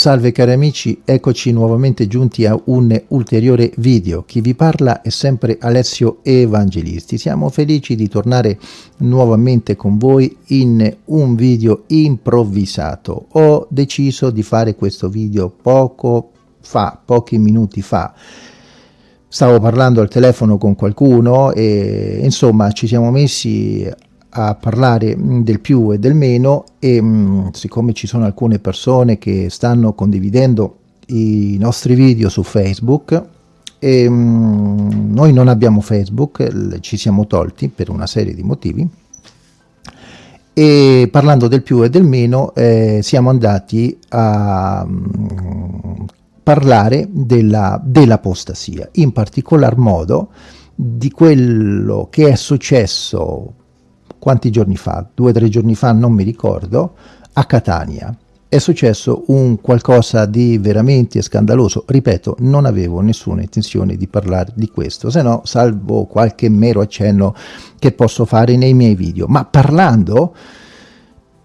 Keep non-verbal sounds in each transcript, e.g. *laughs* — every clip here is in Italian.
Salve cari amici, eccoci nuovamente giunti a un ulteriore video. Chi vi parla è sempre Alessio Evangelisti. Siamo felici di tornare nuovamente con voi in un video improvvisato. Ho deciso di fare questo video poco fa, pochi minuti fa. Stavo parlando al telefono con qualcuno e insomma ci siamo messi a parlare mm, del più e del meno e mh, mm, siccome ci sono alcune persone che stanno condividendo i nostri video su Facebook e mh, mm, noi non abbiamo Facebook, ci siamo tolti per una serie di motivi e parlando del più e del meno eh, siamo andati a mh, parlare dell'apostasia, dell in particolar modo di quello che è successo quanti giorni fa, due o tre giorni fa, non mi ricordo, a Catania. È successo un qualcosa di veramente scandaloso. Ripeto, non avevo nessuna intenzione di parlare di questo, se no, salvo qualche mero accenno che posso fare nei miei video. Ma parlando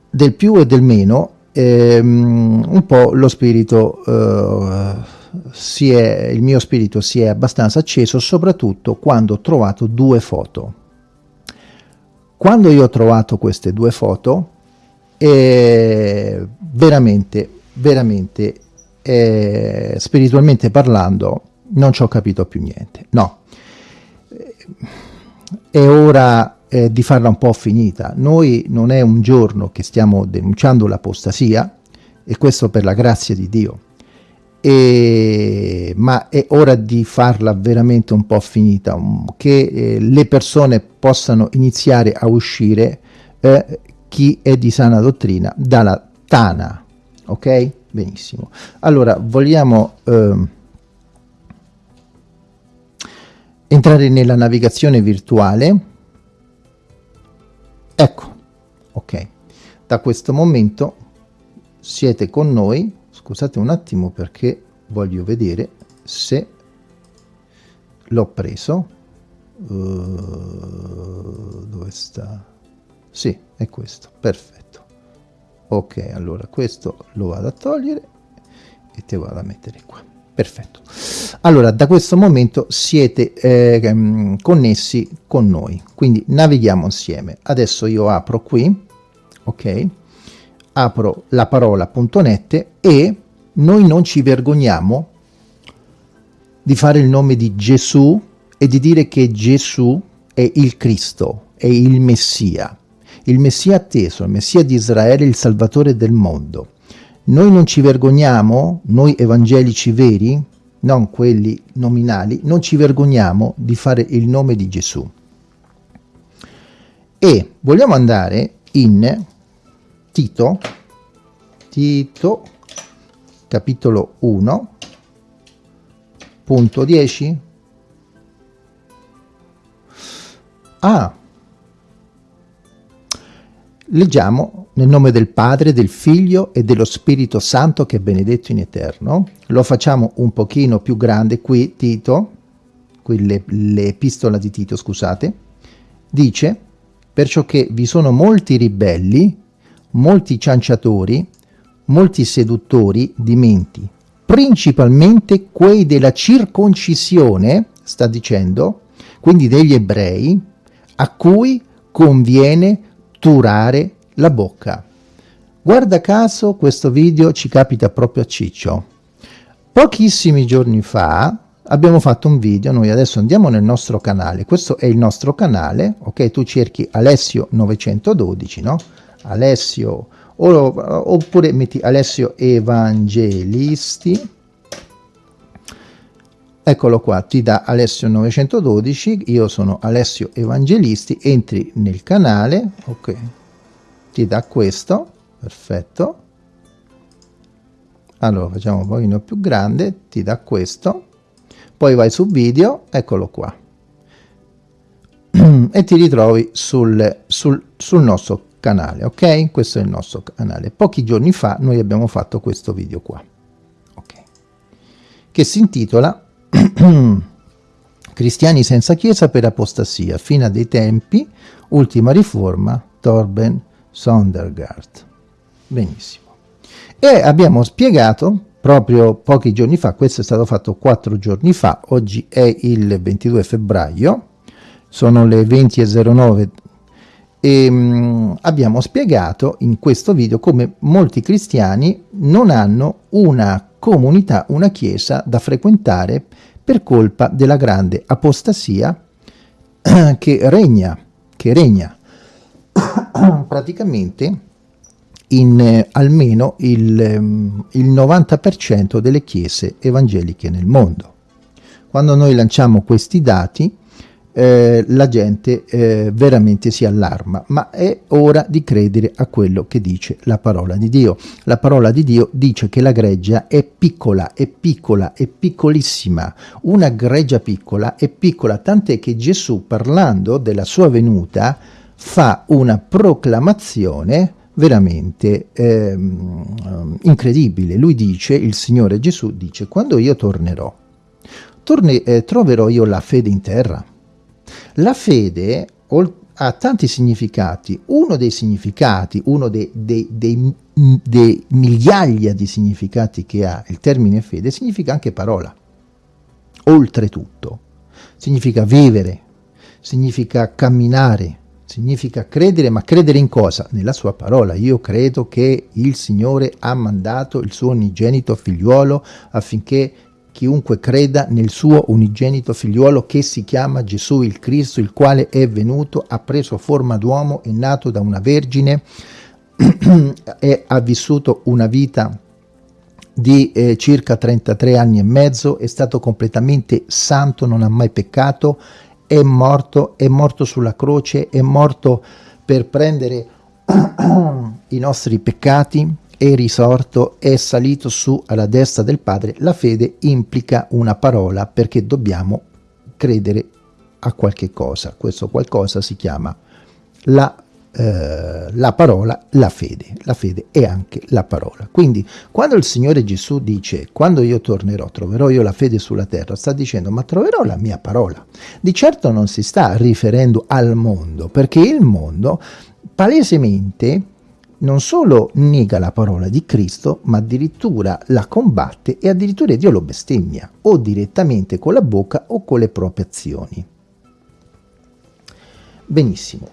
del più e del meno, ehm, un po' lo spirito... Eh, è, il mio spirito si è abbastanza acceso soprattutto quando ho trovato due foto quando io ho trovato queste due foto, eh, veramente, veramente, eh, spiritualmente parlando, non ci ho capito più niente. No, è ora eh, di farla un po' finita. Noi non è un giorno che stiamo denunciando l'apostasia, e questo per la grazia di Dio, e, ma è ora di farla veramente un po' finita, che eh, le persone possano iniziare a uscire eh, chi è di sana dottrina dalla tana, ok? Benissimo. Allora, vogliamo eh, entrare nella navigazione virtuale. Ecco, ok. Da questo momento siete con noi scusate un attimo perché voglio vedere se l'ho preso. Uh, dove sta? Sì è questo perfetto. Ok allora questo lo vado a togliere e te vado a mettere qua. Perfetto. Allora da questo momento siete eh, connessi con noi quindi navighiamo insieme. Adesso io apro qui ok apro la parola.net e noi non ci vergogniamo di fare il nome di Gesù e di dire che Gesù è il Cristo, è il Messia, il Messia atteso, il Messia di Israele, il Salvatore del mondo. Noi non ci vergogniamo, noi evangelici veri, non quelli nominali, non ci vergogniamo di fare il nome di Gesù. E vogliamo andare in Tito, Tito, capitolo 1, punto 10. Ah, leggiamo nel nome del Padre, del Figlio e dello Spirito Santo che è benedetto in eterno. Lo facciamo un pochino più grande qui, Tito, qui l'epistola di Tito, scusate, dice, perciò che vi sono molti ribelli molti cianciatori, molti seduttori di menti, principalmente quei della circoncisione, sta dicendo, quindi degli ebrei, a cui conviene turare la bocca. Guarda caso questo video ci capita proprio a Ciccio. Pochissimi giorni fa abbiamo fatto un video, noi adesso andiamo nel nostro canale, questo è il nostro canale, ok? Tu cerchi Alessio 912, no? Alessio oppure metti Alessio Evangelisti. Eccolo qua ti dà Alessio 912 io sono Alessio Evangelisti entri nel canale ok ti dà questo perfetto. Allora facciamo un pochino più grande ti dà questo poi vai su video eccolo qua. *clears throat* E ti ritrovi sul, sul, sul nostro canale, ok? Questo è il nostro canale. Pochi giorni fa noi abbiamo fatto questo video qua, ok? Che si intitola *clears throat* Cristiani senza chiesa per apostasia, fine dei tempi, ultima riforma, Torben Sondergaard. Benissimo. E abbiamo spiegato proprio pochi giorni fa, questo è stato fatto quattro giorni fa, oggi è il 22 febbraio, sono le 20.09 e mh, mm, abbiamo spiegato in questo video come molti cristiani non hanno una comunità, una chiesa da frequentare per colpa della grande apostasia *coughs* che regna, che regna *coughs* praticamente in eh, almeno il, ehm, il 90% delle chiese evangeliche nel mondo. Quando noi lanciamo questi dati, eh, la gente eh, veramente si allarma, ma è ora di credere a quello che dice la parola di Dio. La parola di Dio dice che la greggia è piccola, è piccola, è piccolissima. Una greggia piccola è piccola, tant'è che Gesù parlando della sua venuta fa una proclamazione veramente ehm, incredibile. Lui dice, il Signore Gesù dice, quando io tornerò, torne, eh, troverò io la fede in terra? La fede ha tanti significati. Uno dei significati, uno dei, dei, dei, dei migliaia di significati che ha il termine fede, significa anche parola. Oltretutto, significa vivere, significa camminare, significa credere, ma credere in cosa? Nella sua parola. Io credo che il Signore ha mandato il suo unigenito figliuolo affinché chiunque creda nel suo unigenito figliuolo che si chiama Gesù il Cristo, il quale è venuto, ha preso forma d'uomo, è nato da una vergine *clears throat* e ha vissuto una vita di eh, circa 33 anni e mezzo, è stato completamente santo, non ha mai peccato, è morto, è morto sulla croce, è morto per prendere *clears throat* i nostri peccati, è risorto, è salito su alla destra del Padre, la fede implica una parola perché dobbiamo credere a qualche cosa. Questo qualcosa si chiama la, eh, la parola, la fede. La fede è anche la parola. Quindi quando il Signore Gesù dice quando io tornerò troverò io la fede sulla terra, sta dicendo ma troverò la mia parola. Di certo non si sta riferendo al mondo perché il mondo palesemente non solo nega la parola di Cristo, ma addirittura la combatte e addirittura Dio lo bestemmia, o direttamente con la bocca o con le proprie azioni. Benissimo.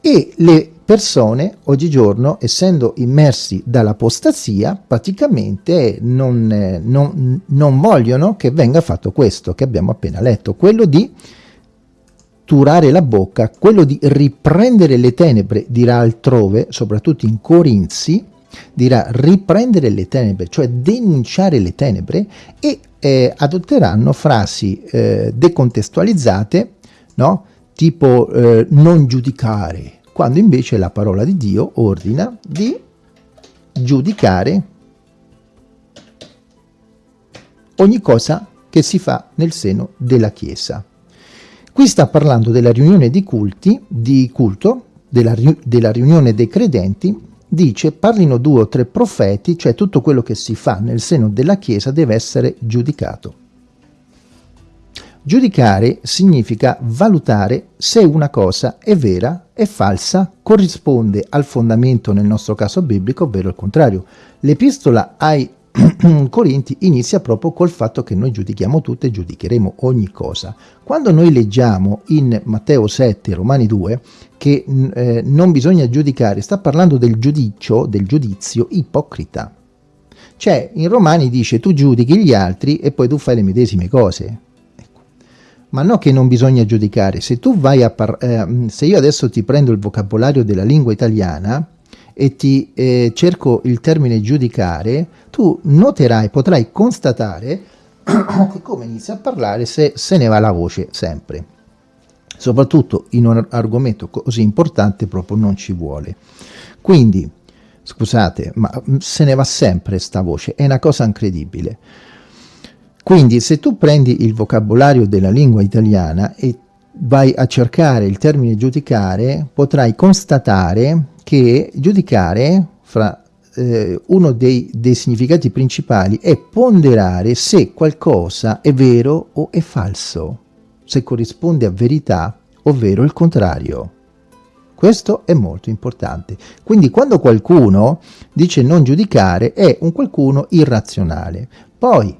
E le persone oggigiorno, essendo immersi dall'apostasia, praticamente non, eh, non, non vogliono che venga fatto questo che abbiamo appena letto, quello di turare la bocca, quello di riprendere le tenebre, dirà altrove, soprattutto in Corinzi, dirà riprendere le tenebre, cioè denunciare le tenebre e eh, adotteranno frasi eh, decontestualizzate, no? tipo eh, non giudicare, quando invece la parola di Dio ordina di giudicare ogni cosa che si fa nel seno della Chiesa. Qui sta parlando della riunione di culti, di culto, della, della riunione dei credenti, dice parlino due o tre profeti, cioè tutto quello che si fa nel seno della Chiesa deve essere giudicato. Giudicare significa valutare se una cosa è vera, è falsa, corrisponde al fondamento nel nostro caso biblico, ovvero il contrario. L'epistola ai *clears throat* Corinti inizia proprio col fatto che noi giudichiamo tutto e giudicheremo ogni cosa. Quando noi leggiamo in Matteo 7, Romani 2, che eh, non bisogna giudicare, sta parlando del giudizio, del giudizio ipocrita. Cioè, in Romani dice tu giudichi gli altri e poi tu fai le medesime cose. Ecco. Ma no che non bisogna giudicare, se tu vai a eh, se io adesso ti prendo il vocabolario della lingua italiana, e ti eh, cerco il termine giudicare, tu noterai, potrai constatare *coughs* che come inizia a parlare se, se ne va la voce sempre. Soprattutto in un argomento così importante proprio non ci vuole. Quindi, scusate, ma mm, se ne va sempre sta voce, è una cosa incredibile. Quindi se tu prendi il vocabolario della lingua italiana e vai a cercare il termine giudicare, potrai constatare che giudicare, fra eh, uno dei, dei significati principali, è ponderare se qualcosa è vero o è falso, se corrisponde a verità, ovvero il contrario. Questo è molto importante. Quindi quando qualcuno dice non giudicare, è un qualcuno irrazionale. Poi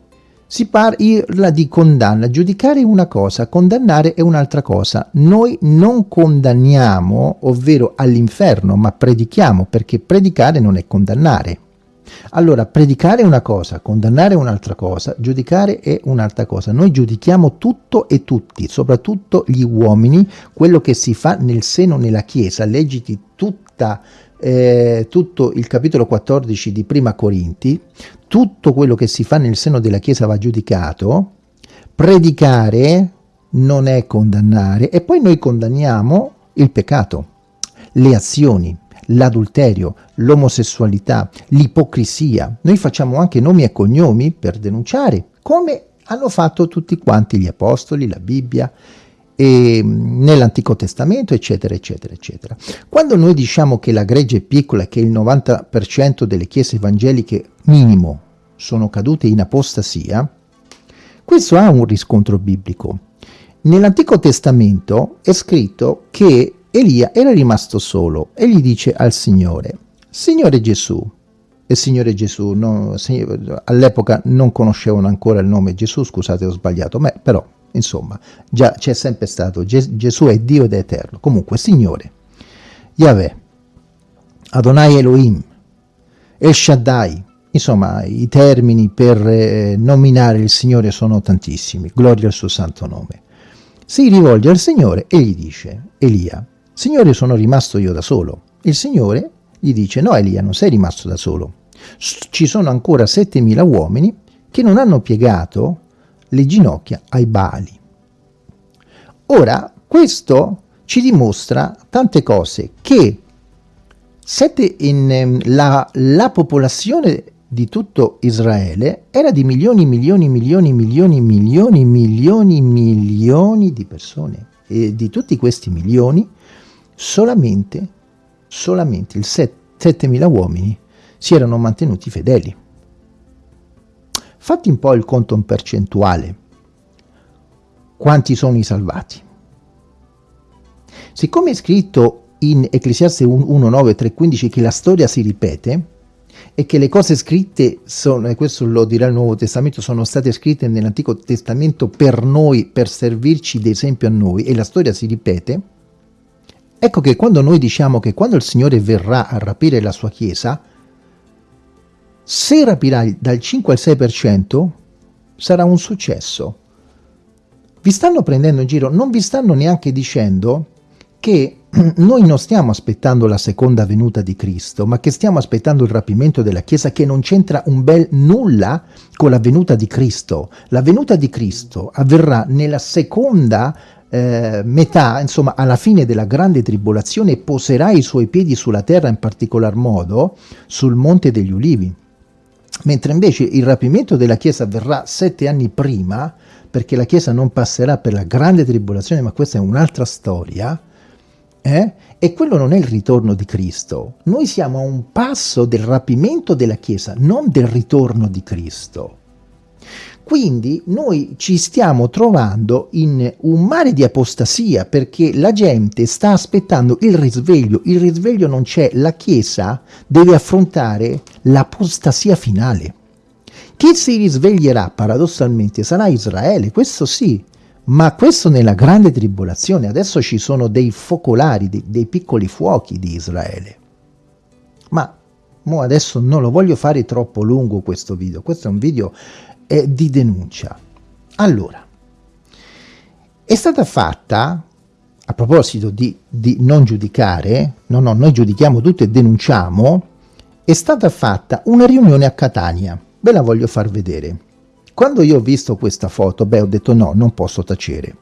si parla di condanna, giudicare è una cosa, condannare è un'altra cosa. Noi non condanniamo, ovvero all'inferno, ma predichiamo, perché predicare non è condannare. Allora, predicare è una cosa, condannare è un'altra cosa, giudicare è un'altra cosa. Noi giudichiamo tutto e tutti, soprattutto gli uomini, quello che si fa nel seno nella Chiesa. Leggiti tutta eh, tutto il capitolo 14 di Prima Corinti, tutto quello che si fa nel seno della Chiesa va giudicato, predicare non è condannare e poi noi condanniamo il peccato, le azioni, l'adulterio, l'omosessualità, l'ipocrisia. Noi facciamo anche nomi e cognomi per denunciare, come hanno fatto tutti quanti gli apostoli, la Bibbia, nell'Antico Testamento, eccetera, eccetera, eccetera. Quando noi diciamo che la gregge è piccola e che il 90% delle chiese evangeliche minimo sono cadute in apostasia, questo ha un riscontro biblico. Nell'Antico Testamento è scritto che Elia era rimasto solo e gli dice al Signore, Signore Gesù, e Signore Gesù, no, all'epoca non conoscevano ancora il nome Gesù, scusate ho sbagliato, ma però Insomma, già c'è sempre stato, Gesù è Dio ed è eterno. Comunque, Signore, Yahweh, Adonai Elohim, El Shaddai, insomma, i termini per eh, nominare il Signore sono tantissimi, gloria al suo santo nome. Si rivolge al Signore e gli dice, Elia, Signore sono rimasto io da solo. Il Signore gli dice, no Elia, non sei rimasto da solo. Ci sono ancora 7.000 uomini che non hanno piegato le ginocchia ai bali. Ora, questo ci dimostra tante cose, che in, ehm, la, la popolazione di tutto Israele era di milioni, milioni, milioni, milioni, milioni, milioni, milioni di persone. E di tutti questi milioni, solamente, solamente il 7.000 uomini si erano mantenuti fedeli. Fatti un po' il conto in percentuale. Quanti sono i salvati? Siccome è scritto in Ecclesiaste 1, 9, 3, 15 che la storia si ripete e che le cose scritte sono, e questo lo dirà il Nuovo Testamento, sono state scritte nell'Antico Testamento per noi, per servirci d'esempio a noi e la storia si ripete, ecco che quando noi diciamo che quando il Signore verrà a rapire la sua Chiesa, se rapirà dal 5 al 6% sarà un successo. Vi stanno prendendo in giro, non vi stanno neanche dicendo che *clears throat* noi non stiamo aspettando la seconda venuta di Cristo, ma che stiamo aspettando il rapimento della Chiesa che non c'entra un bel nulla con la venuta di Cristo. La venuta di Cristo avverrà nella seconda eh, metà, insomma alla fine della grande tribolazione, e poserà i suoi piedi sulla terra, in particolar modo sul Monte degli Ulivi mentre invece il rapimento della Chiesa avverrà sette anni prima, perché la Chiesa non passerà per la grande tribolazione, ma questa è un'altra storia, eh? e quello non è il ritorno di Cristo. Noi siamo a un passo del rapimento della Chiesa, non del ritorno di Cristo. Quindi noi ci stiamo trovando in un mare di apostasia perché la gente sta aspettando il risveglio, il risveglio non c'è, la Chiesa deve affrontare l'apostasia finale. Chi si risveglierà paradossalmente sarà Israele, questo sì, ma questo nella grande tribolazione, adesso ci sono dei focolari, dei, dei piccoli fuochi di Israele. Ma adesso non lo voglio fare troppo lungo questo video, questo è un video eh, di denuncia. Allora, è stata fatta, a proposito di, di non giudicare, no, no, noi giudichiamo tutto e denunciamo, è stata fatta una riunione a Catania. Ve la voglio far vedere. Quando io ho visto questa foto, beh, ho detto no, non posso tacere.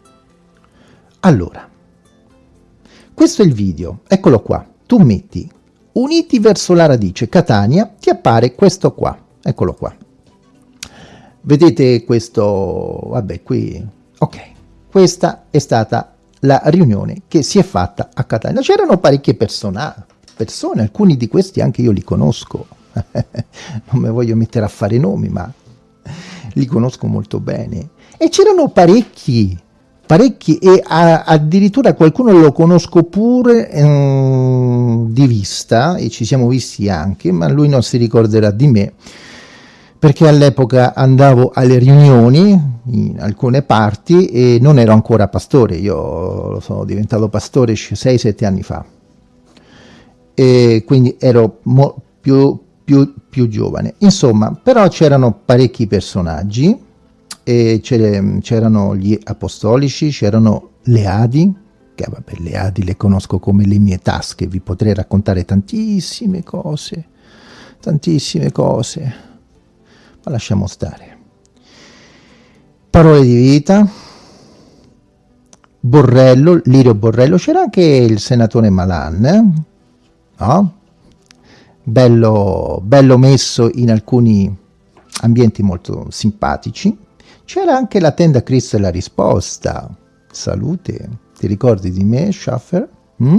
Allora, questo è il video, eccolo qua. Tu metti Uniti verso la radice, Catania, ti appare questo qua, eccolo qua. Vedete questo, vabbè qui, ok, questa è stata la riunione che si è fatta a Catania. C'erano parecchie persone, persone, alcuni di questi anche io li conosco, *laughs* non mi voglio mettere a fare nomi, ma li conosco molto bene. E c'erano parecchi, parecchi e a, addirittura qualcuno lo conosco pure ehm, di vista e ci siamo visti anche, ma lui non si ricorderà di me perché all'epoca andavo alle riunioni in alcune parti e non ero ancora pastore, io sono diventato pastore 6-7 anni fa. E quindi ero più, più, più giovane. Insomma, però c'erano parecchi personaggi c'erano gli apostolici, c'erano le Adi, che vabbè, le Adi le conosco come le mie tasche, vi potrei raccontare tantissime cose, tantissime cose, ma lasciamo stare. Parole di vita, Borrello, Lirio Borrello, c'era anche il senatore Malan, eh? no? bello, bello messo in alcuni ambienti molto simpatici, c'era anche la tenda Cristo e la risposta. Salute. Ti ricordi di me, Schaffer? Mm?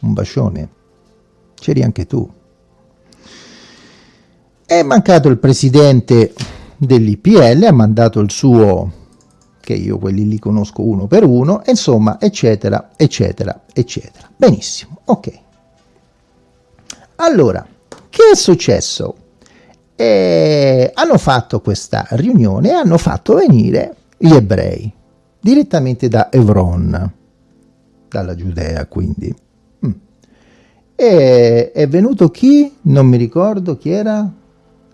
Un bacione. C'eri anche tu. È mancato il presidente dell'IPL, ha mandato il suo, che io quelli li conosco uno per uno, insomma, eccetera, eccetera, eccetera. Benissimo, ok. Allora, che è successo? e hanno fatto questa riunione e hanno fatto venire gli ebrei direttamente da Evron, dalla Giudea quindi. Mm. E è venuto chi? Non mi ricordo chi era?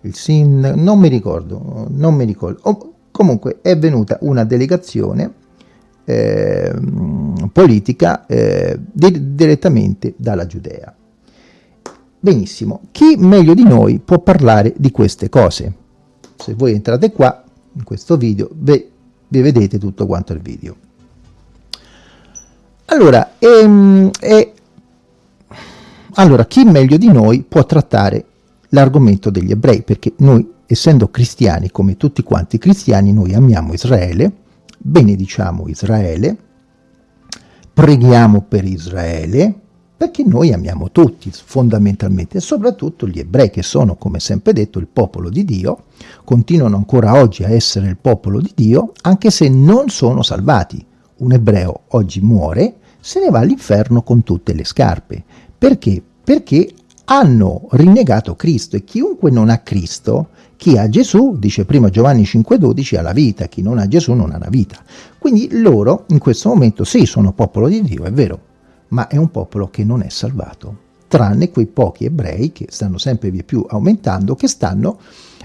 Il sin... non mi ricordo, non mi ricordo. Oh, comunque è venuta una delegazione eh, politica eh, di direttamente dalla Giudea. Benissimo, chi meglio di noi può parlare di queste cose? Se voi entrate qua, in questo video, vi, vi vedete tutto quanto il video. Allora, ehm, eh, allora, chi meglio di noi può trattare l'argomento degli ebrei? Perché noi, essendo cristiani, come tutti quanti cristiani, noi amiamo Israele, benediciamo Israele, preghiamo per Israele, perché noi amiamo tutti fondamentalmente, e soprattutto gli ebrei che sono, come sempre detto, il popolo di Dio, continuano ancora oggi a essere il popolo di Dio, anche se non sono salvati. Un ebreo oggi muore, se ne va all'inferno con tutte le scarpe. Perché? Perché hanno rinnegato Cristo e chiunque non ha Cristo, chi ha Gesù, dice prima Giovanni 5,12, ha la vita, chi non ha Gesù non ha la vita. Quindi loro in questo momento sì, sono popolo di Dio, è vero, ma è un popolo che non è salvato, tranne quei pochi ebrei che stanno sempre via più aumentando, che stanno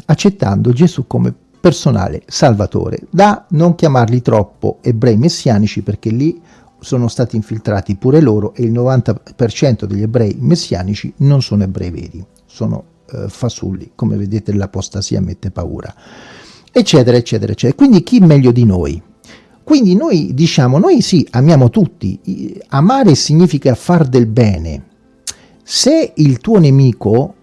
accettando Gesù come personale salvatore, da non chiamarli troppo ebrei messianici perché lì sono stati infiltrati pure loro e il 90% degli ebrei messianici non sono ebrei veri, sono eh, fasulli, come vedete l'apostasia mette paura, eccetera, eccetera, eccetera. Quindi chi meglio di noi? Quindi noi diciamo, noi sì, amiamo tutti, amare significa far del bene. Se il tuo nemico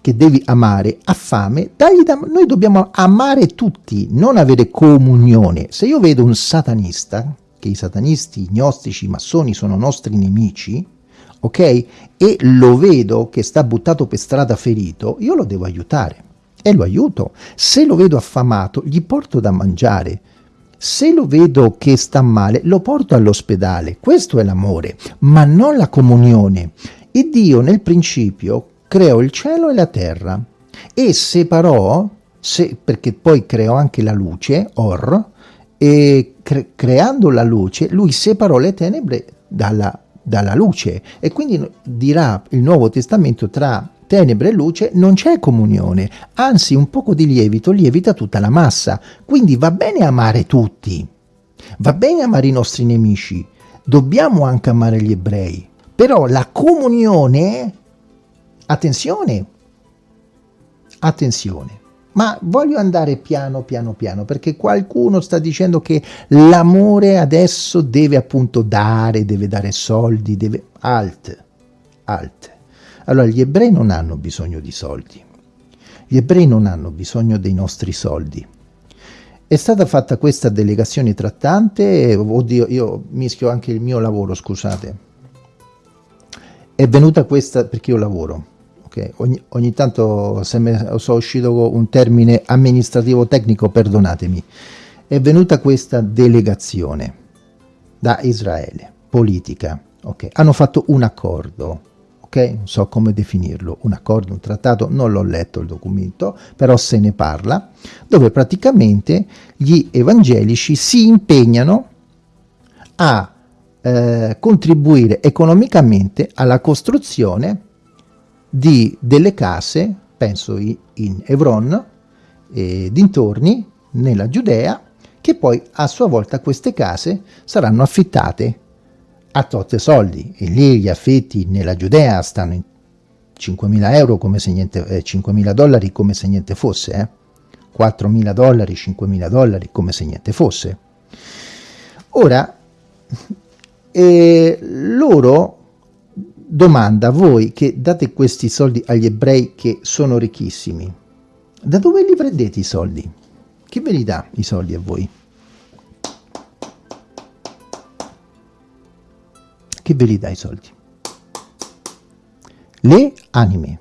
che devi amare ha fame, dagli da... noi dobbiamo amare tutti, non avere comunione. Se io vedo un satanista, che i satanisti, i gnostici, i massoni sono nostri nemici, ok? E lo vedo che sta buttato per strada ferito, io lo devo aiutare e lo aiuto. Se lo vedo affamato, gli porto da mangiare se lo vedo che sta male, lo porto all'ospedale. Questo è l'amore, ma non la comunione. E Dio nel principio creò il cielo e la terra e separò, se, perché poi creò anche la luce, Or, e cre creando la luce, lui separò le tenebre dalla, dalla luce. E quindi dirà il Nuovo Testamento tra tenebre e luce non c'è comunione, anzi un poco di lievito lievita tutta la massa, quindi va bene amare tutti, va bene amare i nostri nemici, dobbiamo anche amare gli ebrei, però la comunione, attenzione, attenzione, ma voglio andare piano piano piano perché qualcuno sta dicendo che l'amore adesso deve appunto dare, deve dare soldi, deve... alt, alt allora, gli ebrei non hanno bisogno di soldi. Gli ebrei non hanno bisogno dei nostri soldi. È stata fatta questa delegazione trattante, oddio, io mischio anche il mio lavoro, scusate. È venuta questa perché io lavoro, ok? Ogni, ogni tanto se me, sono uscito con un termine amministrativo tecnico, perdonatemi. è venuta questa delegazione da Israele, politica, ok? Hanno fatto un accordo, ok? Non so come definirlo, un accordo, un trattato, non l'ho letto il documento, però se ne parla, dove praticamente gli evangelici si impegnano a eh, contribuire economicamente alla costruzione di delle case, penso in Hebron e dintorni, nella Giudea, che poi a sua volta queste case saranno affittate a totte soldi e lì gli affitti nella Giudea stanno in 5.000 euro come se niente, eh, 5.000 dollari come se niente fosse, eh? 4.000 dollari, 5.000 dollari come se niente fosse. Ora, *laughs* eh, loro domanda voi che date questi soldi agli ebrei che sono ricchissimi, da dove li prendete i soldi? Chi ve li dà i soldi a voi? Chi ve li dà i soldi? Le anime,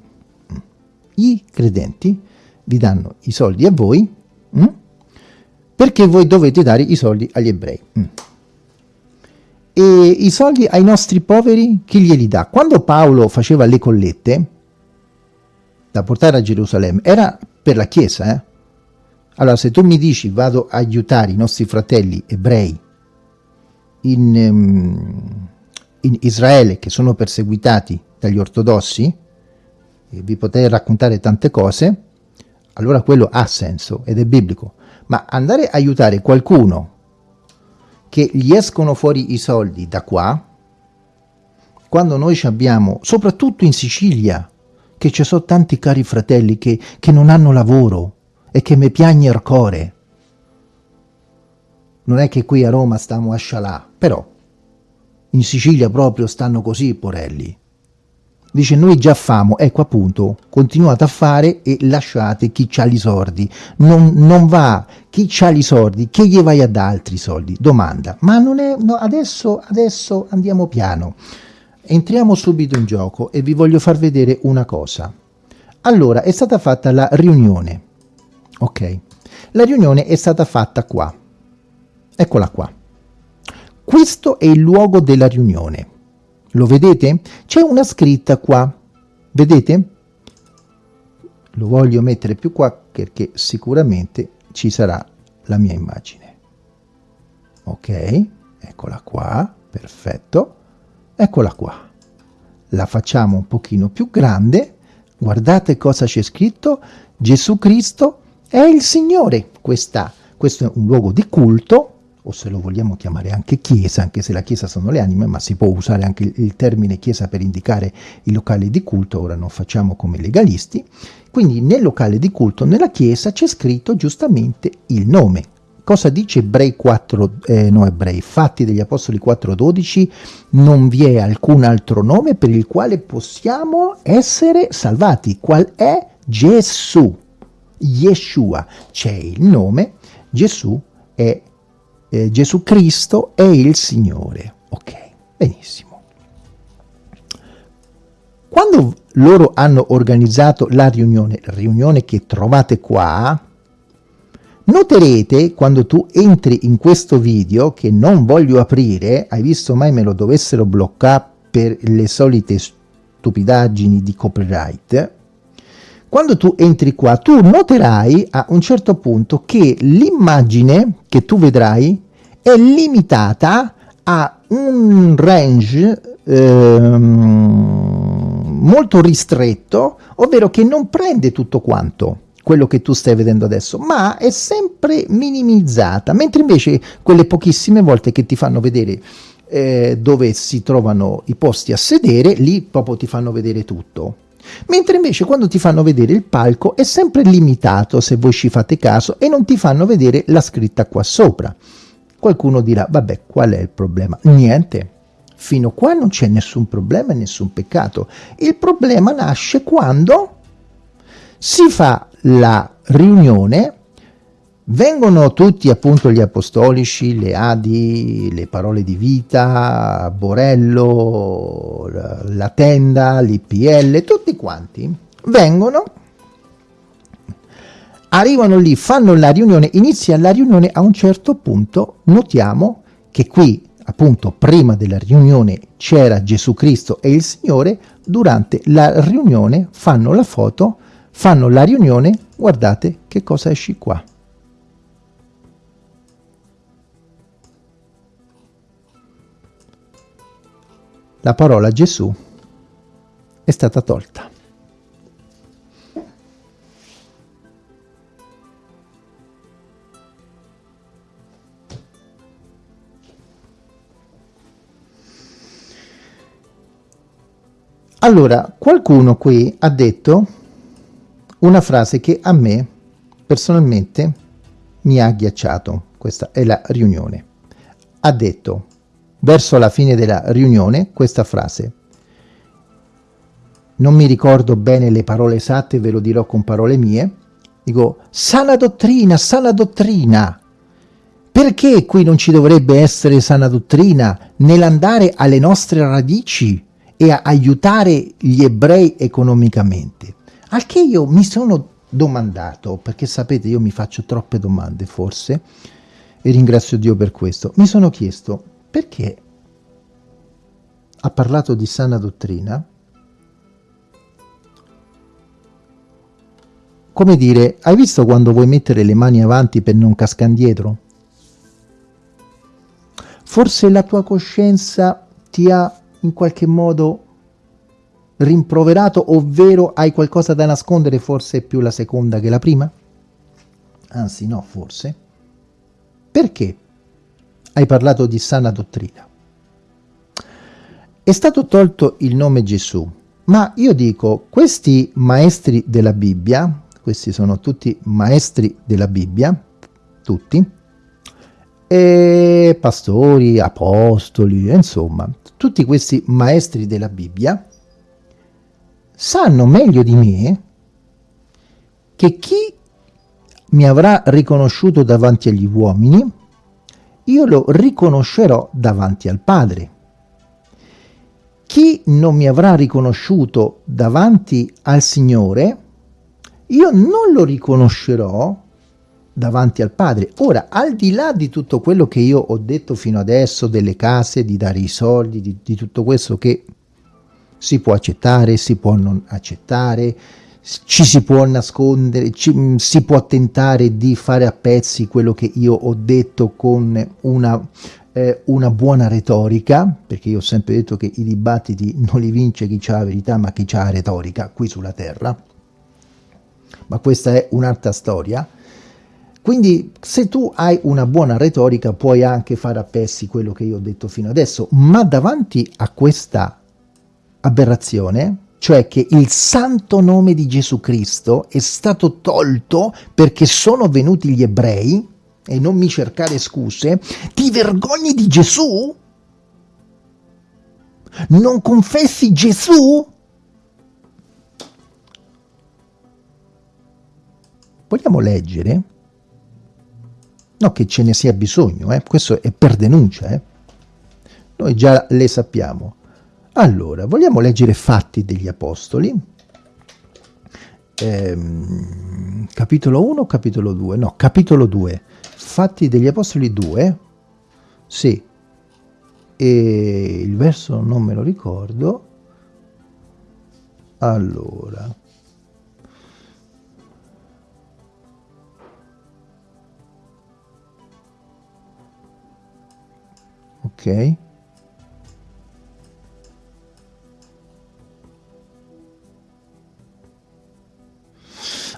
i credenti vi danno i soldi a voi mm? perché voi dovete dare i soldi agli ebrei. Mm. E i soldi ai nostri poveri chi glieli dà? Quando Paolo faceva le collette da portare a Gerusalemme era per la Chiesa, eh? Allora, se tu mi dici vado a aiutare i nostri fratelli ebrei in, um, in Israele che sono perseguitati dagli ortodossi, e vi potrei raccontare tante cose, allora quello ha senso ed è biblico. Ma andare a aiutare qualcuno che gli escono fuori i soldi da qua, quando noi abbiamo, soprattutto in Sicilia, che ci sono tanti cari fratelli che, che non hanno lavoro, e che mi piagne il cuore. Non è che qui a Roma stiamo a scialà, però in Sicilia proprio stanno così i porelli. Dice noi già famo, ecco appunto, continuate a fare e lasciate chi c'ha i soldi. Non, non, va, chi c'ha i soldi, che gli vai a dare altri soldi? Domanda, ma non è, no, adesso, adesso andiamo piano. Entriamo subito in gioco e vi voglio far vedere una cosa. Allora, è stata fatta la riunione ok la riunione è stata fatta qua eccola qua questo è il luogo della riunione lo vedete? C'è una scritta qua. Vedete? Lo voglio mettere più qua perché sicuramente ci sarà la mia immagine. Ok eccola qua perfetto. Eccola qua. La facciamo un pochino più grande. Guardate cosa c'è scritto. Gesù Cristo è il Signore. Questa, questo è un luogo di culto, o se lo vogliamo chiamare anche chiesa, anche se la chiesa sono le anime, ma si può usare anche il, il termine chiesa per indicare i locali di culto, ora non facciamo come legalisti. Quindi nel locale di culto, nella chiesa, c'è scritto giustamente il nome. Cosa dice Ebrei 4, eh, no Ebrei, Fatti degli Apostoli 4.12? Non vi è alcun altro nome per il quale possiamo essere salvati. Qual è? Gesù. Yeshua, c'è il nome, Gesù è eh, Gesù Cristo è il Signore. Ok, benissimo. Quando loro hanno organizzato la riunione, la riunione che trovate qua, noterete quando tu entri in questo video, che non voglio aprire, hai visto mai me lo dovessero bloccare per le solite stupidaggini di copyright, quando tu entri qua, tu noterai a un certo punto che l'immagine che tu vedrai è limitata a un range ehm, molto ristretto, ovvero che non prende tutto quanto quello che tu stai vedendo adesso, ma è sempre minimizzata, mentre invece quelle pochissime volte che ti fanno vedere eh, dove si trovano i posti a sedere, lì proprio ti fanno vedere tutto. Mentre invece quando ti fanno vedere il palco è sempre limitato, se voi ci fate caso, e non ti fanno vedere la scritta qua sopra. Qualcuno dirà, vabbè, qual è il problema? Niente, fino a qua non c'è nessun problema e nessun peccato. Il problema nasce quando si fa la riunione Vengono tutti appunto gli apostolici, le Adi, le parole di vita, Borello, la tenda, l'IPL, tutti quanti vengono arrivano lì, fanno la riunione, inizia la riunione, a un certo punto notiamo che qui appunto prima della riunione c'era Gesù Cristo e il Signore, durante la riunione fanno la foto, fanno la riunione, guardate che cosa esce qua. La parola Gesù è stata tolta. Allora, qualcuno qui ha detto una frase che a me personalmente mi ha agghiacciato, questa è la riunione. Ha detto, verso la fine della riunione, questa frase. Non mi ricordo bene le parole esatte, ve lo dirò con parole mie. Dico, sana dottrina, sana dottrina. Perché qui non ci dovrebbe essere sana dottrina nell'andare alle nostre radici? E a aiutare gli ebrei economicamente. Al che io mi sono domandato, perché sapete io mi faccio troppe domande forse, e ringrazio Dio per questo, mi sono chiesto perché ha parlato di sana dottrina, come dire, hai visto quando vuoi mettere le mani avanti per non cascare indietro? Forse la tua coscienza ti ha in qualche modo rimproverato, ovvero hai qualcosa da nascondere, forse più la seconda che la prima? Anzi no, forse. Perché hai parlato di sana dottrina? È stato tolto il nome Gesù, ma io dico, questi maestri della Bibbia, questi sono tutti maestri della Bibbia, tutti, e pastori, apostoli, insomma, tutti questi maestri della Bibbia sanno meglio di me che chi mi avrà riconosciuto davanti agli uomini, io lo riconoscerò davanti al Padre. Chi non mi avrà riconosciuto davanti al Signore, io non lo riconoscerò davanti al Padre. Ora, al di là di tutto quello che io ho detto fino adesso, delle case, di dare i soldi, di, di tutto questo che si può accettare, si può non accettare, ci si può nascondere, ci, si può tentare di fare a pezzi quello che io ho detto con una, eh, una buona retorica, perché io ho sempre detto che i dibattiti non li vince chi ha la verità ma chi ha la retorica qui sulla terra, ma questa è un'altra storia, quindi se tu hai una buona retorica puoi anche fare a pezzi quello che io ho detto fino adesso, ma davanti a questa aberrazione, cioè che il santo nome di Gesù Cristo è stato tolto perché sono venuti gli ebrei, e non mi cercare scuse, ti vergogni di Gesù? Non confessi Gesù? Vogliamo leggere? No, che ce ne sia bisogno, eh? questo è per denuncia, eh? noi già le sappiamo. Allora, vogliamo leggere Fatti degli Apostoli, ehm, capitolo 1 capitolo 2? No, capitolo 2, Fatti degli Apostoli 2, sì, e il verso non me lo ricordo, allora... Ok.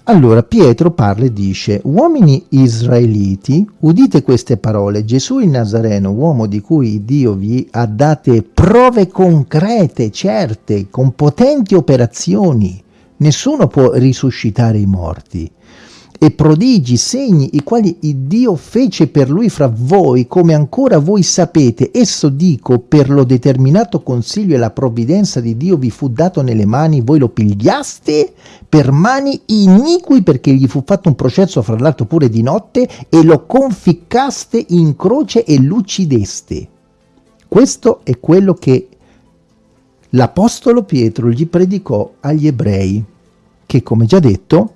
Allora Pietro parla e dice, uomini israeliti, udite queste parole, Gesù il Nazareno, uomo di cui Dio vi ha date prove concrete, certe, con potenti operazioni. Nessuno può risuscitare i morti e prodigi, segni, i quali Dio fece per lui fra voi, come ancora voi sapete. Esso dico, per lo determinato consiglio e la provvidenza di Dio vi fu dato nelle mani, voi lo pigliaste per mani iniqui, perché gli fu fatto un processo fra l'altro pure di notte, e lo conficcaste in croce e l'uccideste. Questo è quello che l'Apostolo Pietro gli predicò agli ebrei, che come già detto,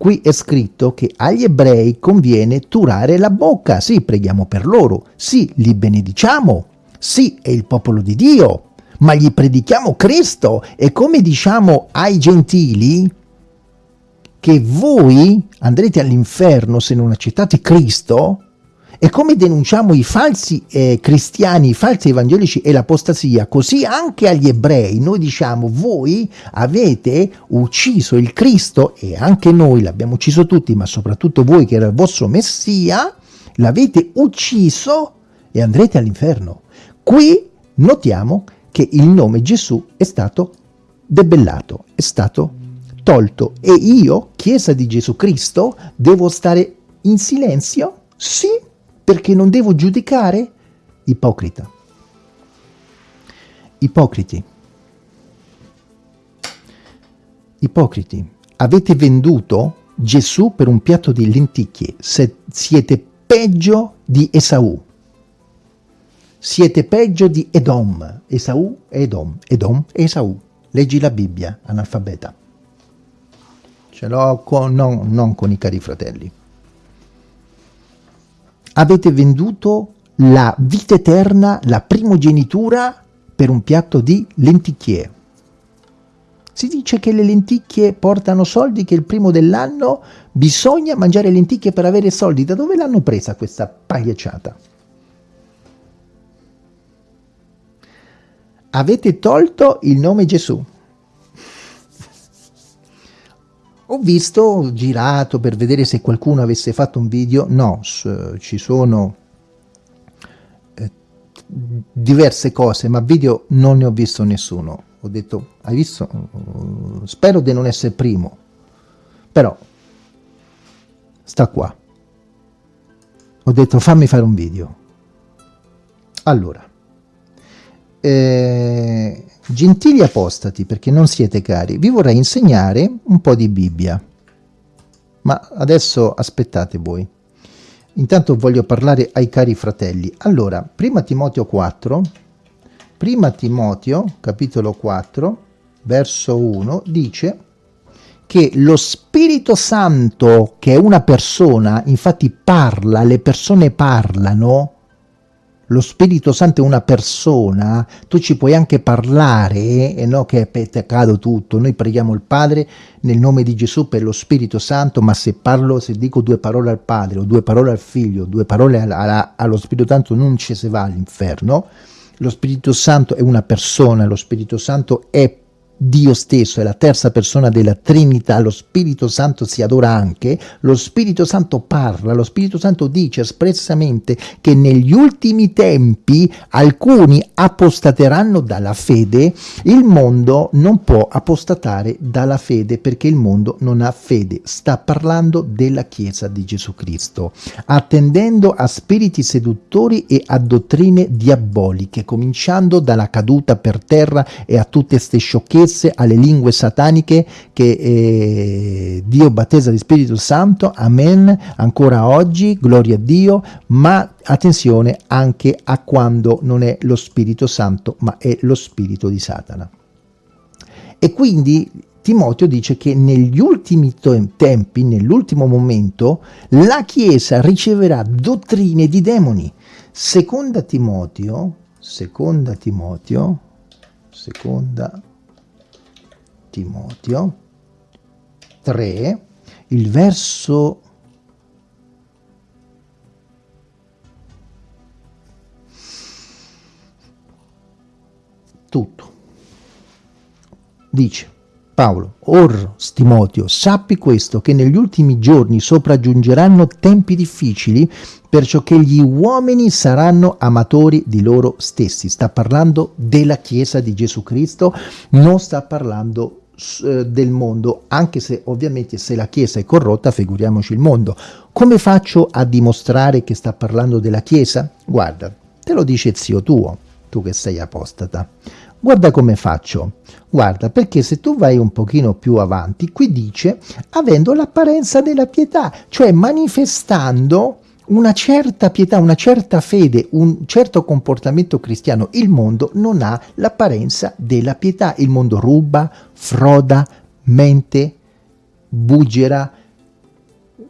Qui è scritto che agli ebrei conviene turare la bocca. Sì, preghiamo per loro. Sì, li benediciamo. Sì, è il popolo di Dio. Ma gli predichiamo Cristo. E come diciamo ai gentili, che voi andrete all'inferno se non accettate Cristo, e come denunciamo i falsi eh, cristiani, i falsi evangelici e l'apostasia, così anche agli ebrei noi diciamo voi avete ucciso il Cristo e anche noi l'abbiamo ucciso tutti, ma soprattutto voi che era il vostro Messia, l'avete ucciso e andrete all'inferno. Qui notiamo che il nome Gesù è stato debellato, è stato tolto e io, Chiesa di Gesù Cristo, devo stare in silenzio? Sì, perché non devo giudicare? Ipocrita. Ipocriti. Ipocriti. Avete venduto Gesù per un piatto di lenticchie. Se siete peggio di Esaù. Siete peggio di Edom. Esaù e Edom. Edom e Esaù. Leggi la Bibbia, analfabeta. Ce l'ho con, no, non con i cari fratelli avete venduto la vita eterna, la primogenitura, per un piatto di lenticchie. Si dice che le lenticchie portano soldi, che il primo dell'anno bisogna mangiare lenticchie per avere soldi. Da dove l'hanno presa questa pagliacciata? Avete tolto il nome Gesù. Ho visto, girato per vedere se qualcuno avesse fatto un video, no, ci sono eh, diverse cose, ma video non ne ho visto nessuno. Ho detto, hai visto? Spero di non essere primo, però sta qua. Ho detto, fammi fare un video. Allora, eh, Gentili apostati, perché non siete cari, vi vorrei insegnare un po' di Bibbia. Ma adesso aspettate voi. Intanto voglio parlare ai cari fratelli. Allora, prima Timoteo 4, prima Timoteo, capitolo 4, verso 1, dice che lo Spirito Santo, che è una persona, infatti parla, le persone parlano, lo Spirito Santo è una persona, tu ci puoi anche parlare, e no che è peccato tutto, noi preghiamo il Padre nel nome di Gesù per lo Spirito Santo, ma se parlo, se dico due parole al Padre, o due parole al Figlio, due parole alla, allo Spirito Santo, non ci si va all'inferno, lo Spirito Santo è una persona, lo Spirito Santo è Dio stesso è la terza persona della Trinità, lo Spirito Santo si adora anche, lo Spirito Santo parla, lo Spirito Santo dice espressamente che negli ultimi tempi alcuni apostateranno dalla fede, il mondo non può apostatare dalla fede perché il mondo non ha fede, sta parlando della Chiesa di Gesù Cristo, attendendo a spiriti seduttori e a dottrine diaboliche, cominciando dalla caduta per terra e a tutte queste sciocchezze stesse alle lingue sataniche che eh, Dio battezza di Spirito Santo, amen, ancora oggi, gloria a Dio, ma attenzione anche a quando non è lo Spirito Santo, ma è lo Spirito di Satana. E quindi Timoteo dice che negli ultimi tempi, nell'ultimo momento, la Chiesa riceverà dottrine di demoni. Seconda Timoteo, seconda Timoteo, seconda Timoteo 3, il verso tutto. Dice Paolo, Or, Timoteo, sappi questo, che negli ultimi giorni sopraggiungeranno tempi difficili, perciò che gli uomini saranno amatori di loro stessi. Sta parlando della Chiesa di Gesù Cristo, non sta parlando eh, del mondo, anche se ovviamente se la Chiesa è corrotta, figuriamoci il mondo. Come faccio a dimostrare che sta parlando della Chiesa? Guarda, te lo dice zio tuo, tu che sei apostata. Guarda come faccio. Guarda, perché se tu vai un pochino più avanti, qui dice avendo l'apparenza della pietà, cioè manifestando una certa pietà, una certa fede, un certo comportamento cristiano, il mondo non ha l'apparenza della pietà. Il mondo ruba, froda, mente, buggera,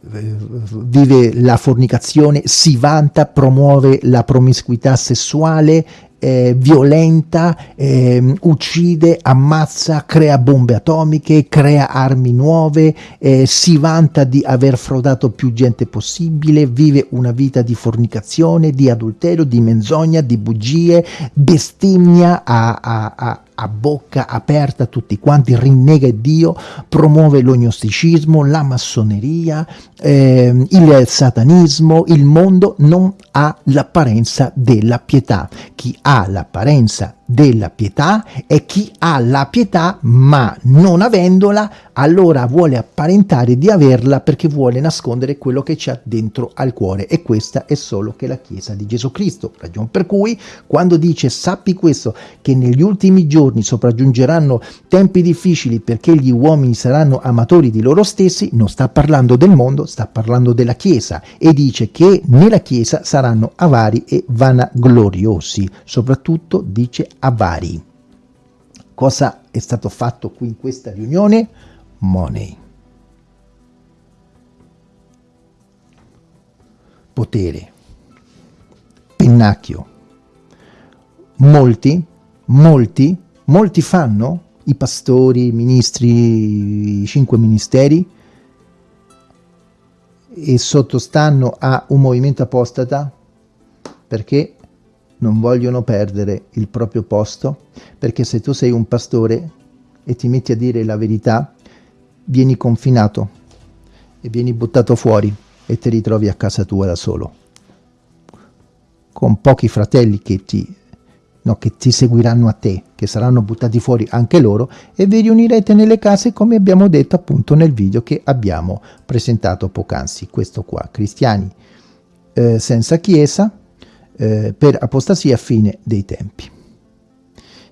vive la fornicazione, si vanta, promuove la promiscuità sessuale, eh, violenta, eh, uccide, ammazza, crea bombe atomiche, crea armi nuove, eh, si vanta di aver frodato più gente possibile, vive una vita di fornicazione, di adulterio, di menzogna, di bugie, bestemmia a, a, a a bocca aperta tutti quanti, rinnega Dio, promuove l'ognosticismo, la massoneria, eh, il satanismo, il mondo non ha l'apparenza della pietà. Chi ha l'apparenza della pietà è chi ha la pietà ma non avendola allora vuole apparentare di averla perché vuole nascondere quello che c'è dentro al cuore. E questa è solo che la Chiesa di Gesù Cristo. Ragion per cui quando dice sappi questo che negli ultimi giorni sopraggiungeranno tempi difficili perché gli uomini saranno amatori di loro stessi non sta parlando del mondo sta parlando della Chiesa. E dice che nella Chiesa saranno avari e vanagloriosi. Soprattutto dice avari. Cosa è stato fatto qui in questa riunione? Money. Potere. Pennacchio. Molti, molti, molti fanno, i pastori, i ministri, i cinque ministeri, e sottostanno a un movimento apostata perché non vogliono perdere il proprio posto, perché se tu sei un pastore e ti metti a dire la verità, vieni confinato e vieni buttato fuori e ti ritrovi a casa tua da solo, con pochi fratelli che ti, no, che ti seguiranno a te, che saranno buttati fuori anche loro, e vi riunirete nelle case come abbiamo detto appunto nel video che abbiamo presentato poc'anzi, questo qua, cristiani eh, senza chiesa, eh, per apostasia fine dei tempi.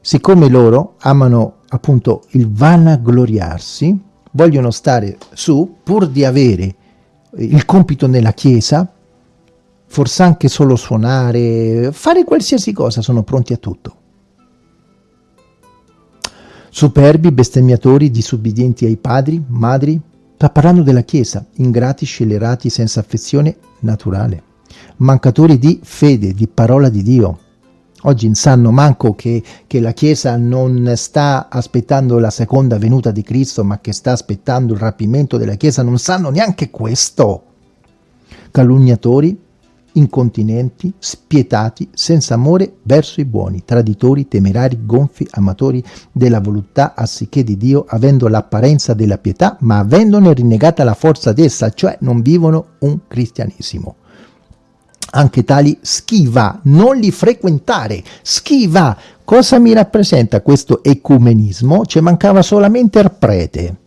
Siccome loro amano appunto il vanagloriarsi, vogliono stare su pur di avere il compito nella chiesa, forse anche solo suonare, fare qualsiasi cosa, sono pronti a tutto. Superbi, bestemmiatori, disubbidienti ai padri, madri, sta parlando della Chiesa, ingrati, scellerati, senza affezione naturale mancatori di fede, di parola di Dio. Oggi non sanno manco che, che, la Chiesa non sta aspettando la seconda venuta di Cristo, ma che sta aspettando il rapimento della Chiesa, non sanno neanche questo. Calunniatori, incontinenti, spietati, senza amore verso i buoni, traditori, temerari, gonfi, amatori della voluttà, anziché di Dio, avendo l'apparenza della pietà, ma avendone rinnegata la forza d'essa, cioè non vivono un cristianesimo anche tali schiva, non li frequentare, schiva. Cosa mi rappresenta questo ecumenismo? Ci mancava solamente il prete.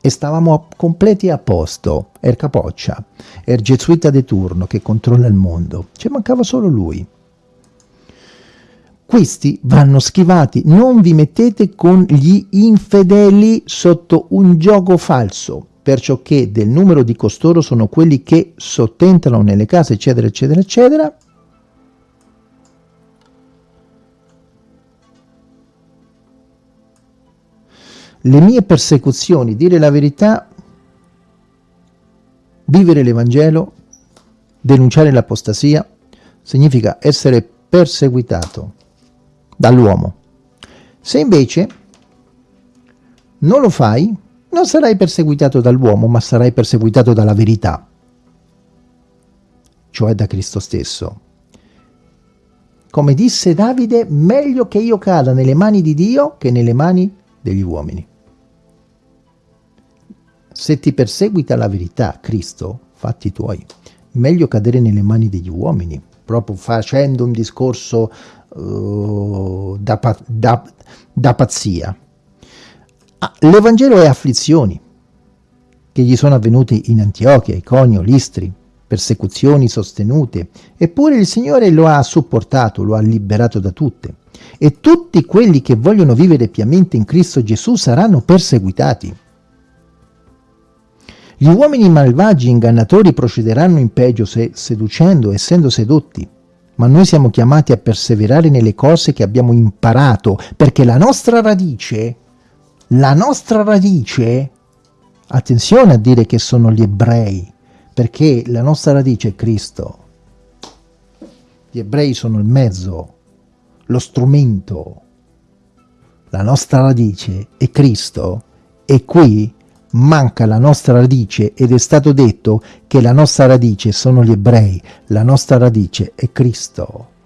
E stavamo completi a posto, er capoccia, er gesuita de turno che controlla il mondo. Ci mancava solo lui. Questi vanno schivati, non vi mettete con gli infedeli sotto un gioco falso perciò che del numero di costoro sono quelli che sottentano nelle case, eccetera, eccetera, eccetera, le mie persecuzioni, dire la verità, vivere l'Evangelo, denunciare l'apostasia, significa essere perseguitato dall'uomo. Se invece non lo fai, non sarai perseguitato dall'uomo, ma sarai perseguitato dalla verità, cioè da Cristo stesso. Come disse Davide, meglio che io cada nelle mani di Dio che nelle mani degli uomini. Se ti perseguita la verità, Cristo, fatti tuoi, meglio cadere nelle mani degli uomini, proprio facendo un discorso uh, da, da, da pazzia. Ah, L'Evangelo è afflizioni che gli sono avvenute in Antiochia, Iconio, Listri, persecuzioni sostenute, eppure il Signore lo ha supportato, lo ha liberato da tutte. E tutti quelli che vogliono vivere piamente in Cristo Gesù saranno perseguitati. Gli uomini malvagi ingannatori procederanno in peggio se seducendo, essendo sedotti. Ma noi siamo chiamati a perseverare nelle cose che abbiamo imparato, perché la nostra radice la nostra radice Attenzione a dire che sono gli ebrei, perché la nostra radice è Cristo. Gli ebrei sono il mezzo, lo strumento. La nostra radice è Cristo e qui manca la nostra radice ed è stato detto che la nostra radice sono gli ebrei, la nostra radice è Cristo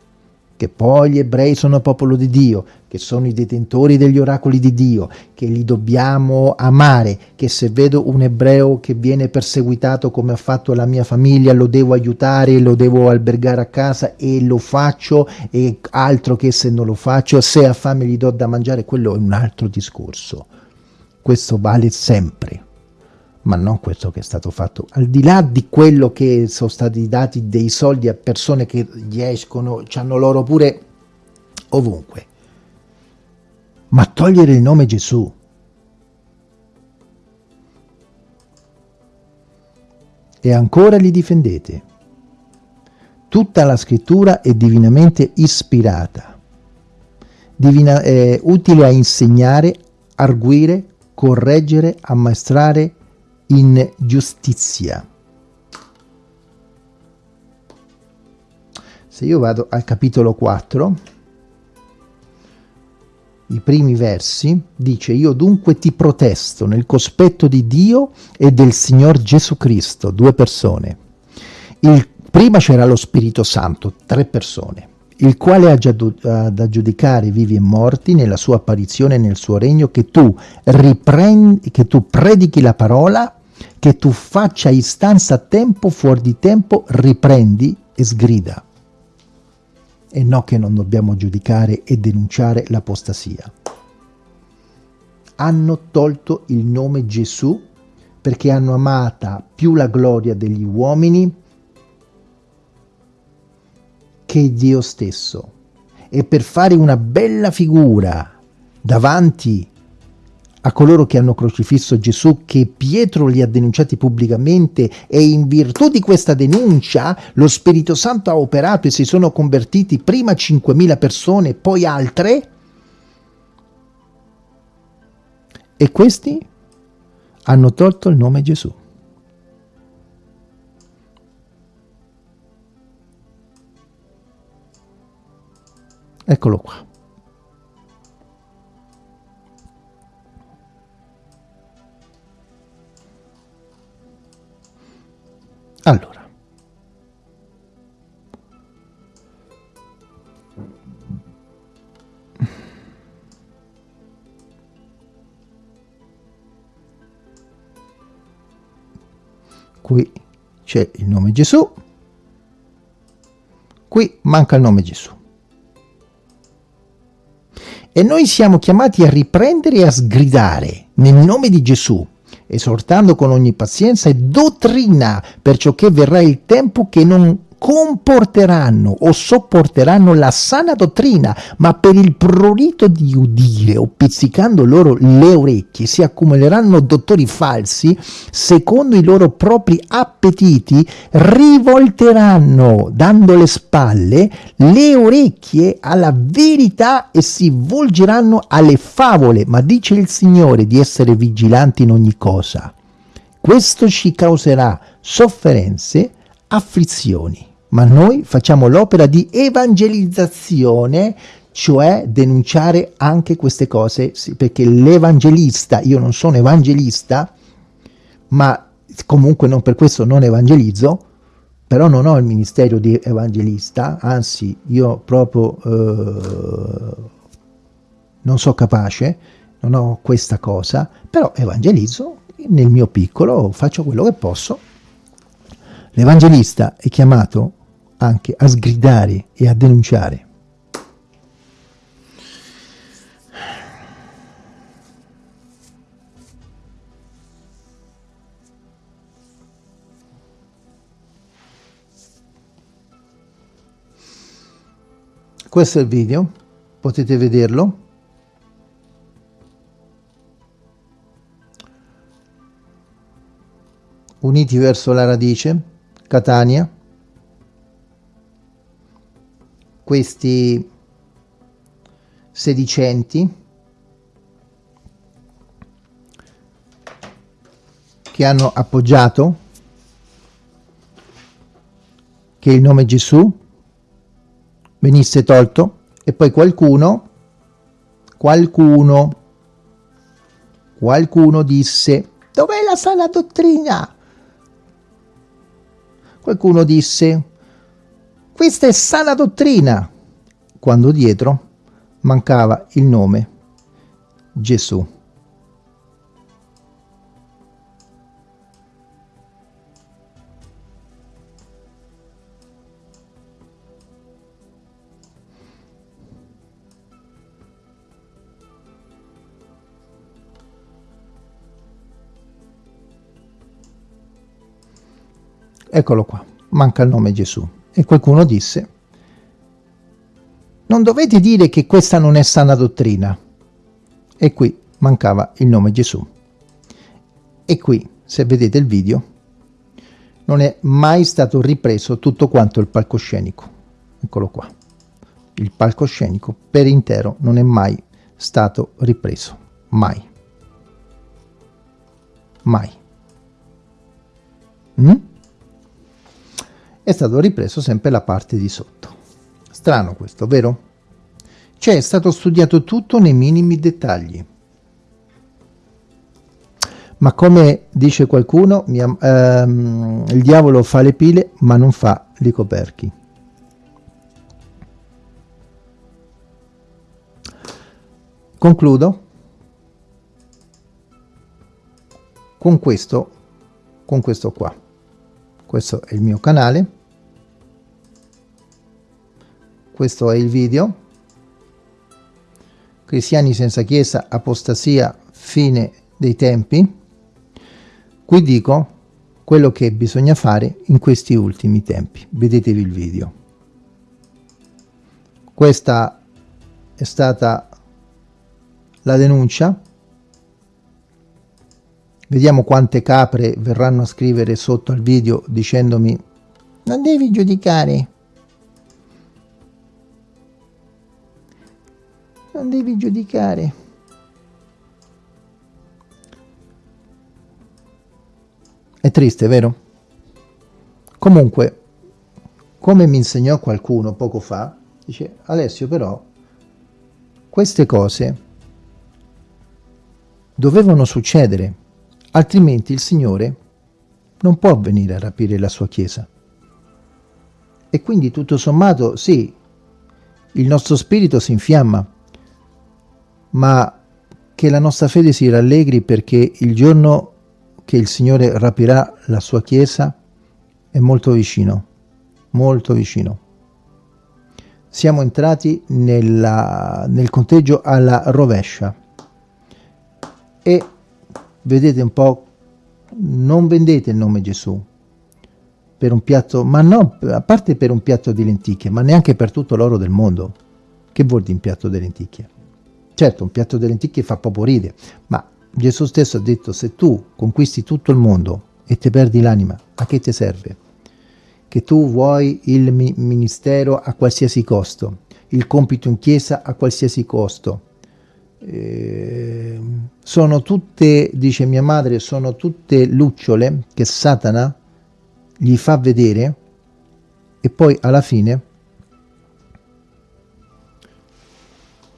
che poi gli ebrei sono popolo di Dio, che sono i detentori degli oracoli di Dio, che li dobbiamo amare, che se vedo un ebreo che viene perseguitato come ha fatto la mia famiglia, lo devo aiutare, lo devo albergare a casa e lo faccio, e altro che se non lo faccio, se ha fame gli do da mangiare, quello è un altro discorso. Questo vale sempre ma non questo che è stato fatto. Al di là di quello che sono stati dati dei soldi a persone che gli escono, hanno loro pure ovunque. Ma togliere il nome Gesù. E ancora li difendete. Tutta la scrittura è divinamente ispirata, divina, eh, utile a insegnare, arguire, correggere, ammaestrare, in giustizia. Se io vado al capitolo 4, i primi versi, dice io dunque ti protesto nel cospetto di Dio e del Signor Gesù Cristo, due persone. Il, prima c'era lo Spirito Santo, tre persone il quale ha già da giudicare vivi e morti nella sua apparizione nel suo regno, che tu, riprendi, che tu predichi la parola, che tu faccia istanza a tempo, fuori di tempo, riprendi e sgrida. E no che non dobbiamo giudicare e denunciare l'apostasia. Hanno tolto il nome Gesù perché hanno amata più la gloria degli uomini che Dio stesso. E per fare una bella figura davanti a coloro che hanno crocifisso Gesù che Pietro li ha denunciati pubblicamente e in virtù di questa denuncia lo Spirito Santo ha operato e si sono convertiti prima 5.000 persone, poi altre e questi hanno tolto il nome Gesù. Eccolo qua. Qui c'è il nome Gesù, qui manca il nome Gesù. E noi siamo chiamati a riprendere e a sgridare nel nome di Gesù esortando con ogni pazienza e dottrina, perciò che verrà il tempo che non comporteranno o sopporteranno la sana dottrina, ma per il prurito di udire o pizzicando loro le orecchie si accumuleranno dottori falsi, secondo i loro propri appetiti, rivolteranno, dando le spalle, le orecchie alla verità e si volgeranno alle favole, ma dice il Signore di essere vigilanti in ogni cosa. Questo ci causerà sofferenze, afflizioni ma noi facciamo l'opera di evangelizzazione, cioè denunciare anche queste cose, perché l'evangelista, io non sono evangelista, ma comunque non per questo non evangelizzo, però non ho il ministero di evangelista, anzi io proprio eh, non so capace, non ho questa cosa, però evangelizzo nel mio piccolo, faccio quello che posso. L'evangelista è chiamato anche a sgridare e a denunciare. Questo è il video, potete vederlo. Uniti verso la radice, Catania, questi sedicenti che hanno appoggiato che il nome Gesù venisse tolto e poi qualcuno, qualcuno, qualcuno disse dov'è la sana dottrina? Qualcuno disse questa è sana dottrina quando dietro mancava il nome Gesù. Eccolo qua, manca il nome Gesù. E qualcuno disse, non dovete dire che questa non è sana dottrina. E qui mancava il nome Gesù. E qui, se vedete il video, non è mai stato ripreso tutto quanto il palcoscenico. Eccolo qua. Il palcoscenico per intero non è mai stato ripreso. Mai. Mai. Mm? È stato ripreso sempre la parte di sotto. Strano questo, vero? Cioè è stato studiato tutto nei minimi dettagli. Ma come dice qualcuno, mia, ehm, il diavolo fa le pile ma non fa i coperchi. Concludo con questo, con questo qua questo è il mio canale. Questo è il video. Cristiani senza chiesa apostasia fine dei tempi. Qui dico quello che bisogna fare in questi ultimi tempi. Vedetevi il video. Questa è stata la denuncia Vediamo quante capre verranno a scrivere sotto al video dicendomi non devi giudicare. Non devi giudicare. È triste, vero? Comunque, come mi insegnò qualcuno poco fa, dice Alessio però queste cose dovevano succedere altrimenti il Signore non può venire a rapire la sua Chiesa. E quindi tutto sommato, sì, il nostro spirito si infiamma, ma che la nostra fede si rallegri perché il giorno che il Signore rapirà la sua Chiesa è molto vicino, molto vicino. Siamo entrati nella, nel conteggio alla rovescia e vedete un po', non vendete il nome Gesù per un piatto, ma no, a parte per un piatto di lenticchie, ma neanche per tutto l'oro del mondo. Che vuol dire un piatto di lenticchie? Certo, un piatto di lenticchie fa proprio ride, ma Gesù stesso ha detto, se tu conquisti tutto il mondo e ti perdi l'anima, a che ti serve? Che tu vuoi il ministero a qualsiasi costo, il compito in chiesa a qualsiasi costo, eh, sono tutte, dice mia madre, sono tutte lucciole che Satana gli fa vedere e poi alla fine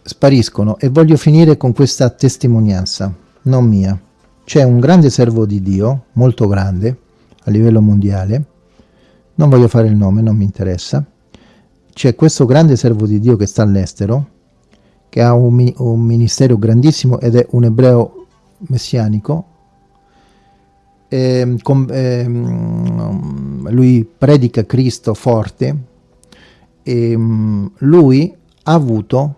spariscono. E voglio finire con questa testimonianza, non mia. C'è un grande servo di Dio, molto grande, a livello mondiale, non voglio fare il nome, non mi interessa, c'è questo grande servo di Dio che sta all'estero, che ha un, un ministero grandissimo ed è un ebreo messianico. E, ehm, com, eh, lui predica Cristo forte e ehm, lui ha avuto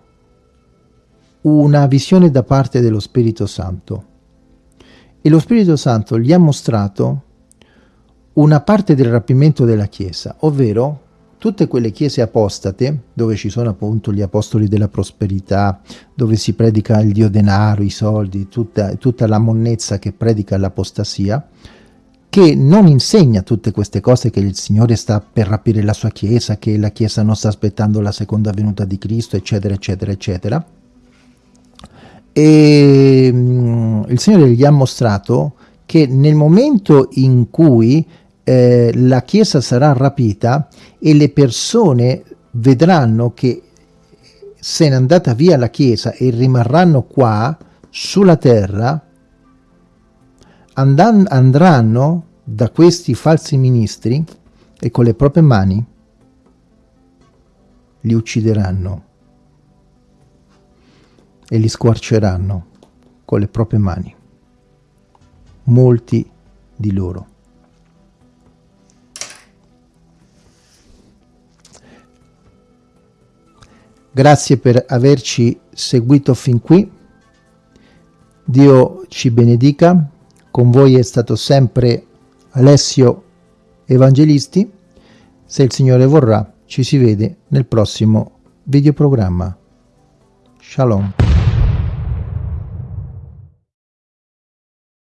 una visione da parte dello Spirito Santo e lo Spirito Santo gli ha mostrato una parte del rapimento della Chiesa, ovvero tutte quelle chiese apostate, dove ci sono appunto gli apostoli della prosperità, dove si predica il dio denaro, i soldi, tutta, tutta la monnezza che predica l'apostasia, che non insegna tutte queste cose che il Signore sta per rapire la sua Chiesa, che la Chiesa non sta aspettando la seconda venuta di Cristo, eccetera, eccetera, eccetera. E mm, il Signore gli ha mostrato che nel momento in cui eh, la Chiesa sarà rapita e le persone vedranno che se n'è andata via la Chiesa e rimarranno qua sulla terra, andranno da questi falsi ministri e con le proprie mani li uccideranno e li squarceranno con le proprie mani. Molti di loro. Grazie per averci seguito fin qui. Dio ci benedica. Con voi è stato sempre Alessio Evangelisti. Se il Signore vorrà, ci si vede nel prossimo videoprogramma. Shalom.